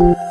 you